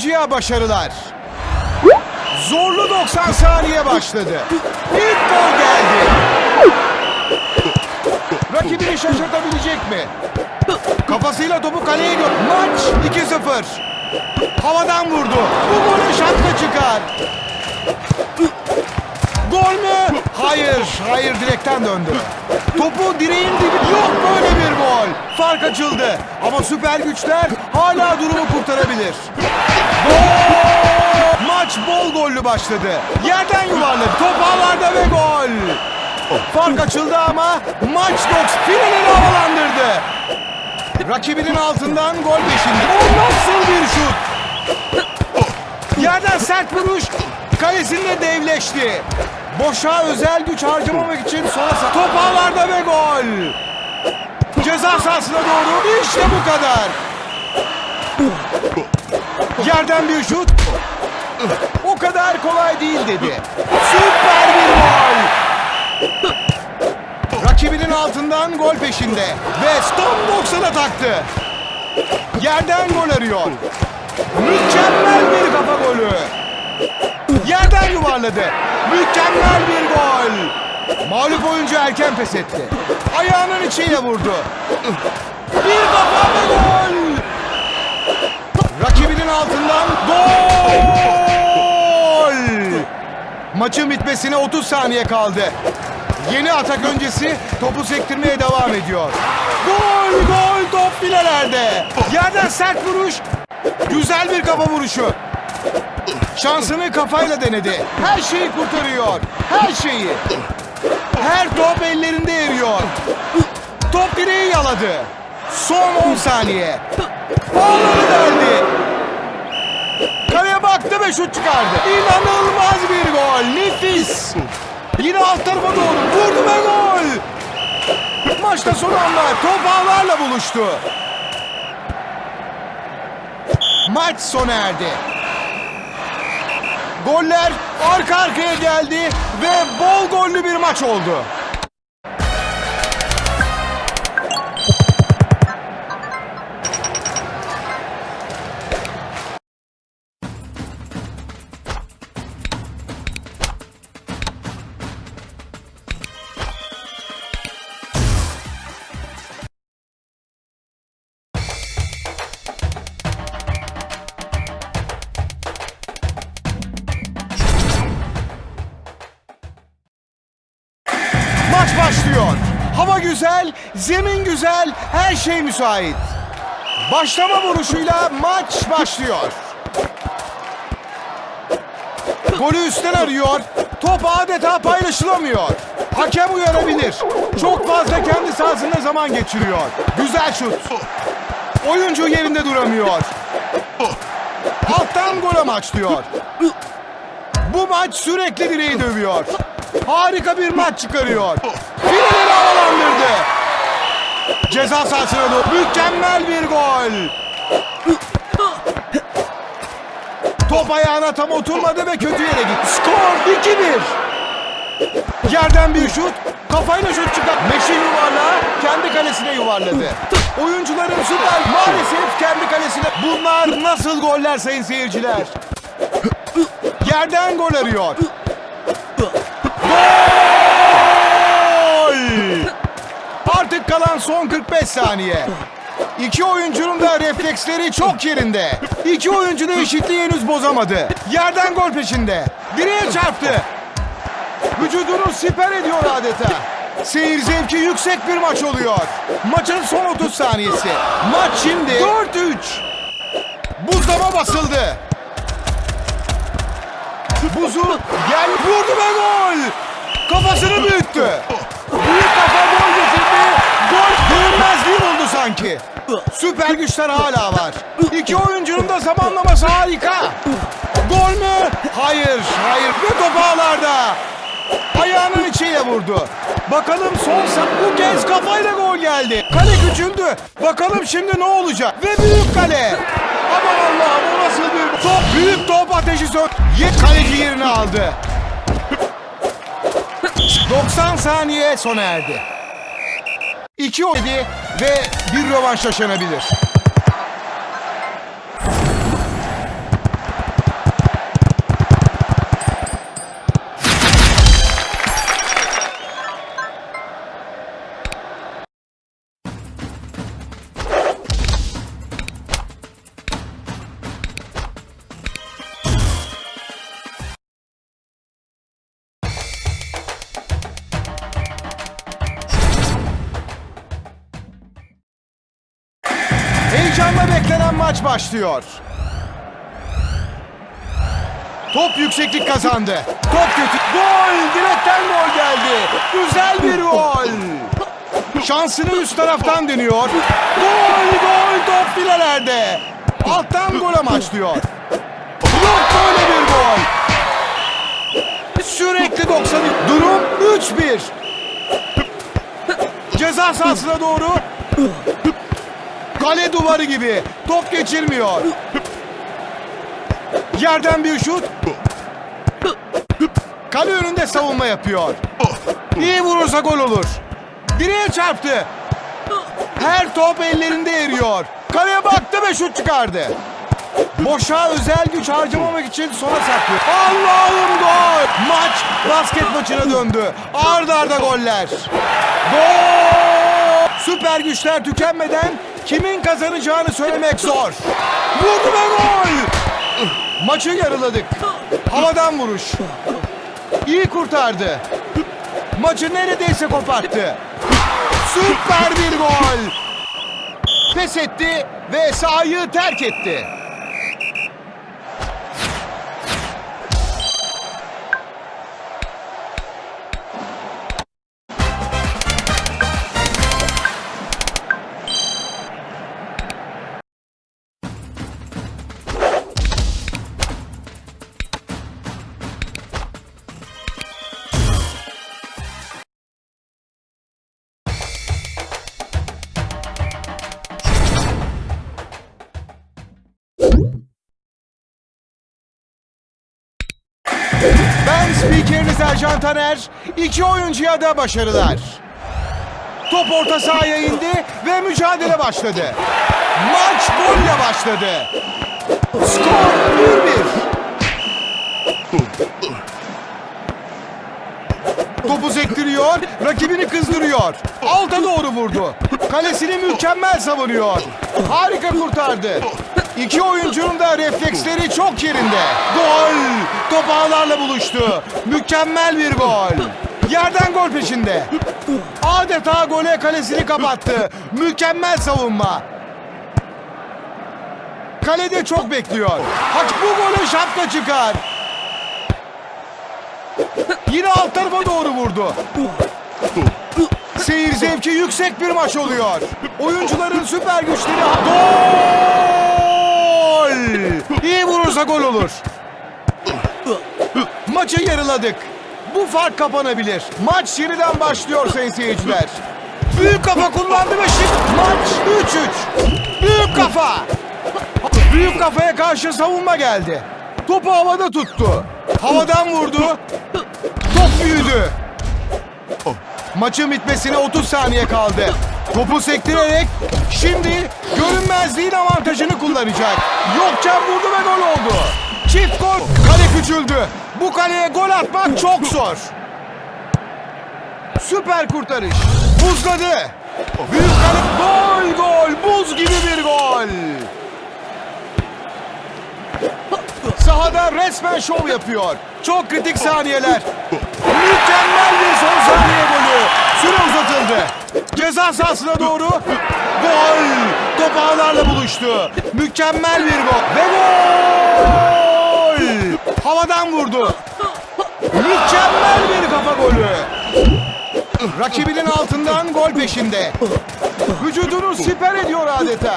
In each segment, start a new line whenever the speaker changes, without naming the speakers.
oyuncuya başarılar. Zorlu 90 saniye başladı. İlk gol geldi. Rakibini şaşırtabilecek mi? Kafasıyla topu kaleye gö... Maç 2-0. Havadan vurdu. Bu golü şapka çıkar. Gol mü? Hayır, hayır direkten döndü. Topu direğin dibi... Yok böyle bir gol. Fark açıldı. Ama süper güçler hala durumu kurtarabilir. Gollü başladı. Yerden yuvarladı. Top ağlarda ve gol. Fark açıldı ama maç 90 finalini havalandırdı. Rakibinin altından gol peşinde. O nasıl bir şut? Yerden sert vuruş. Kalesinde devleşti. Boşa özel güç harcamamak için sola sağ. Top ağlarda ve gol. Ceza sahasına doğru. İşte bu kadar. Yerden bir şut. Kadar kolay değil dedi. Süper bir gol. Rakibinin altından gol peşinde. Ve stop 90'a taktı. Yerden gol arıyor. Mükemmel bir kafa golü. Yerden yuvarladı. Mükemmel bir gol. Mağlup oyuncu erken pes etti. Ayağının içiyle vurdu. Bir kafa ve gol. Rakibinin altından gol. Maçın bitmesine 30 saniye kaldı. Yeni atak öncesi topu sektirmeye devam ediyor. Gol gol top filelerde. Yerden sert vuruş. Güzel bir kafa vuruşu. Şansını kafayla denedi. Her şeyi kurtarıyor. Her şeyi. Her top ellerinde eriyor. Top direği yaladı. Son 10 saniye. Ağları deldi. Baktı ve şut çıkardı. İnanılmaz bir gol. Nefis. Yine alt tarafa doğru vurdu ve gol. Maçta son anlar top ağlarla buluştu. Maç sona erdi. Goller arka arkaya geldi ve bol gollü bir maç oldu. Güzel, zemin güzel, her şey müsait. Başlama vuruşuyla maç başlıyor. Golü üstten arıyor. Top adeta paylaşılamıyor. Hakem uyarabilir. Çok fazla kendi sahasında zaman geçiriyor. Güzel şut. Oyuncu yerinde duramıyor. Alttan gol amaçlıyor. Bu maç sürekli direği dövüyor. Harika bir maç çıkarıyor. Finalini havalandırdı. Ceza sahasına doğru mükemmel bir gol. Top ayağına tam oturmadı ve kötü yere gitti. Skor 2-1. Yerden bir şut, kafayla şut çıkar. Meşin yuvarlağı kendi kalesine yuvarladı. Oyuncuların süper maalesef kendi kalesine. Bunlar nasıl goller sayın seyirciler? Yerden gol arıyor. Gol! Artık kalan son 45 saniye. İki oyuncunun da refleksleri çok yerinde. İki oyuncu da eşitliği henüz bozamadı. Yerden gol peşinde. Direğe çarptı. Vücudunu siper ediyor adeta. Seyir zevki yüksek bir maç oluyor. Maçın son 30 saniyesi. Maç şimdi 4-3. Buzlama basıldı. Buzu gel vurdu ve gol. Kafasını büyüttü. Büyük kafa. Gol görünmezliği buldu sanki. Süper güçler hala var. İki oyuncunun da zamanlaması harika. Gol mü? Hayır, hayır. Ve top ağlarda. Ayağının içiyle vurdu. Bakalım son sa- bu kez kafayla gol geldi. Kale küçüldü. Bakalım şimdi ne olacak? Ve büyük kale. Aman Allah'ım o nasıl bir top? Büyük top ateşi sö... Yet kaleci yerini aldı. 90 saniye sona erdi. İki oynadı ve bir rövanş yaşanabilir. Heyecanla beklenen maç başlıyor. Top yükseklik kazandı. Top kötü. Gol! Direkten gol geldi. Güzel bir gol. Şansını üst taraftan deniyor. Gol! Gol! Top filelerde. Alttan gol amaçlıyor. Yok böyle bir gol. Sürekli 90. Durum 3-1. Ceza sahasına doğru. Kale duvarı gibi. Top geçirmiyor. Yerden bir şut. Kale önünde savunma yapıyor. İyi vurursa gol olur. Direğe çarptı. Her top ellerinde eriyor. Kaleye baktı ve şut çıkardı. Boşa özel güç harcamamak için sona saklıyor. Allah'ım gol! Maç basket maçına döndü. Arda arda goller. Gol! Süper güçler tükenmeden kimin kazanacağını söylemek zor. Vurdu ve gol! Maçı yarıladık. Havadan vuruş. İyi kurtardı. Maçı neredeyse koparttı. Süper bir gol. Pes etti ve sahayı terk etti. Ercan Taner. İki oyuncuya da başarılar. Top orta sahaya indi ve mücadele başladı. Maç golle başladı. Skor 1-1. Topu sektiriyor, rakibini kızdırıyor. Alta doğru vurdu. Kalesini mükemmel savunuyor. Harika kurtardı. İki oyuncunun da refleksleri çok yerinde. Gol! Top ağlarla buluştu. Mükemmel bir gol. Yerden gol peşinde. Adeta gole kalesini kapattı. Mükemmel savunma. Kalede çok bekliyor. Hak bu gole şapka çıkar. Yine alt tarafa doğru vurdu. Seyir zevki yüksek bir maç oluyor. Oyuncuların süper güçleri... Gol! İyi vurursa gol olur. Maçı yarıladık. Bu fark kapanabilir. Maç yeniden başlıyor sayın seyirciler. Büyük kafa kullandı ve şimdi maç 3-3. Büyük kafa. Büyük kafaya karşı savunma geldi. Topu havada tuttu. Havadan vurdu. Top büyüdü. Maçın bitmesine 30 saniye kaldı. Topu sektirerek şimdi görünmezliğin avantajını kullanacak. Yokça vurdu ve gol oldu. Çift gol. Kale küçüldü. Bu kaleye gol atmak çok zor. Süper kurtarış. Buzladı. Büyük kale. Gol gol. Buz gibi bir gol. Sahada resmen şov yapıyor. Çok kritik saniyeler. Mükemmel bir son saniye golü. Süre uzatıldı. Ceza sahasına doğru. Gol. Top ağlarla buluştu. Mükemmel bir gol. Ve gol. Havadan vurdu. Mükemmel bir kafa golü. Rakibinin altından gol peşinde. Vücudunu siper ediyor adeta.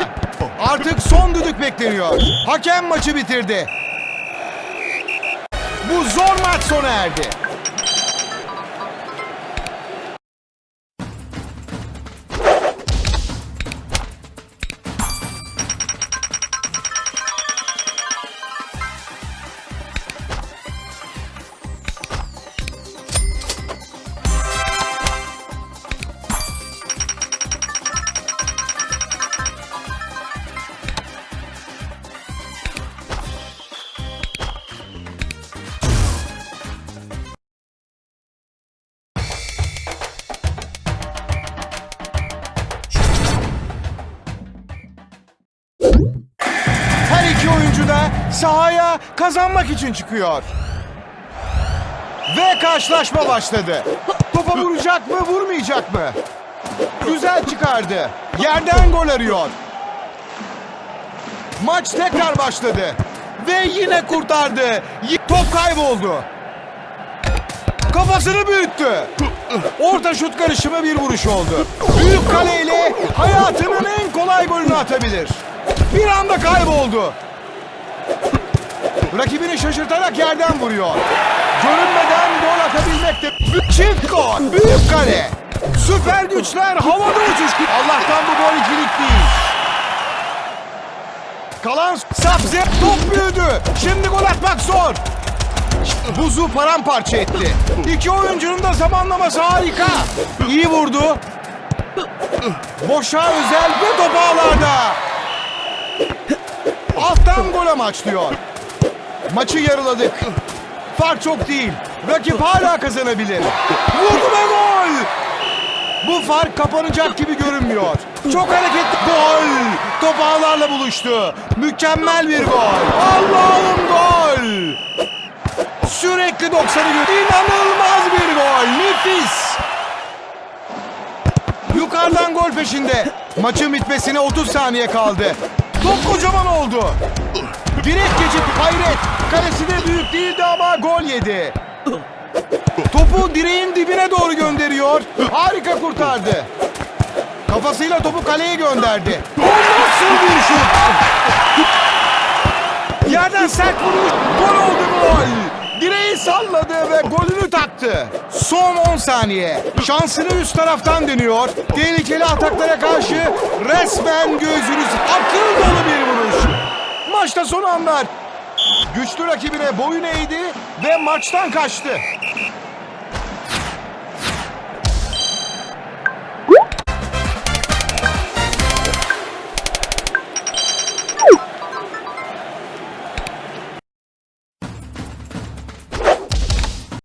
Artık son düdük bekleniyor. Hakem maçı bitirdi. Bu zor maç sona erdi. Sahaya kazanmak için çıkıyor. Ve karşılaşma başladı. Topa vuracak mı, vurmayacak mı? Güzel çıkardı. Yerden gol arıyor. Maç tekrar başladı. Ve yine kurtardı. Top kayboldu. Kafasını büyüttü. Orta şut karışımı bir vuruş oldu. Büyük kaleyle hayatının en kolay golünü atabilir. Bir anda kayboldu. Rakibini şaşırtarak yerden vuruyor. Görünmeden gol atabilmek de çift gol. Büyük kale. Süper güçler havada uçuş. Allah'tan bu gol ikilik değil. Kalan Sabze top büyüdü. Şimdi gol atmak zor. Buzu paramparça etti. İki oyuncunun da zamanlaması harika. İyi vurdu. Boşa özel ve top ağlarda. Alttan gol amaçlıyor. Maçı yarıladık. Fark çok değil. Rakip hala kazanabilir. Vurdu ve gol. Bu fark kapanacak gibi görünmüyor. Çok hareketli gol. Top ağlarla buluştu. Mükemmel bir gol. Allah'ım gol. Sürekli 90'ı gör. İnanılmaz bir gol. Nefis. Yukarıdan gol peşinde. Maçın bitmesine 30 saniye kaldı. Top kocaman oldu. Direkt geçip hayret. Gol yedi. Topu direğin dibine doğru gönderiyor. Harika kurtardı. Kafasıyla topu kaleye gönderdi. O nasıl bir şut? Yerden sert vuruş. Gol oldu gol. Direği salladı ve golünü taktı. Son 10 saniye. Şansını üst taraftan deniyor. Tehlikeli ataklara karşı resmen gözünüz akıl dolu bir vuruş. Maçta son anlar. Güçlü rakibine boyun eğdi ve maçtan kaçtı.